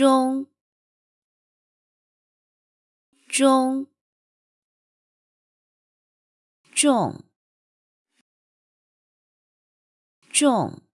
中中重重。